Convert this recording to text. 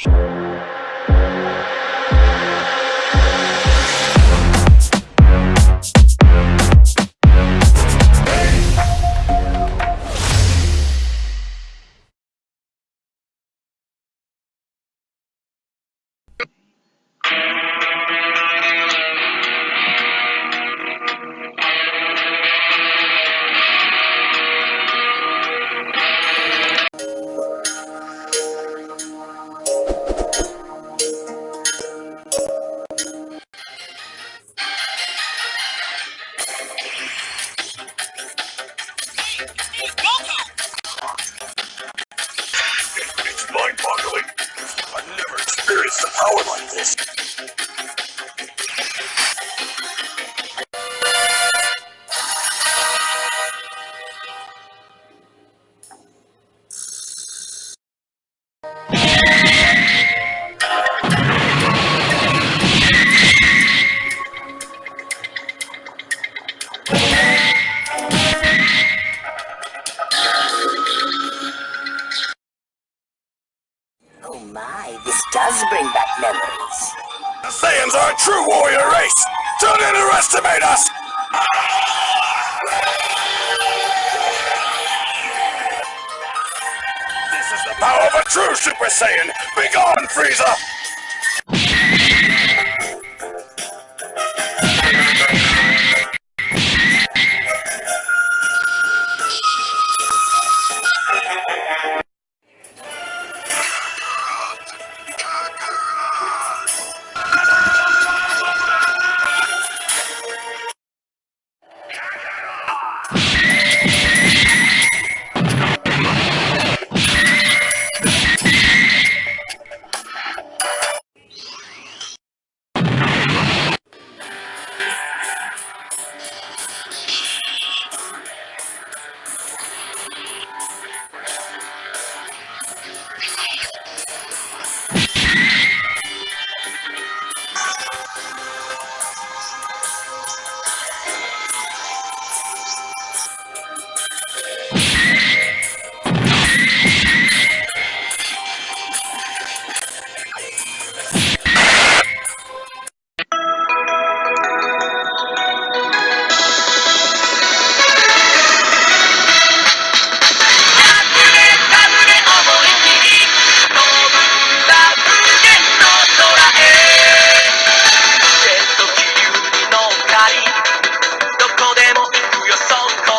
It's a does bring back memories. The Saiyans are a true warrior race! Don't underestimate us! This is the power of a true Super Saiyan! Begone, Frieza!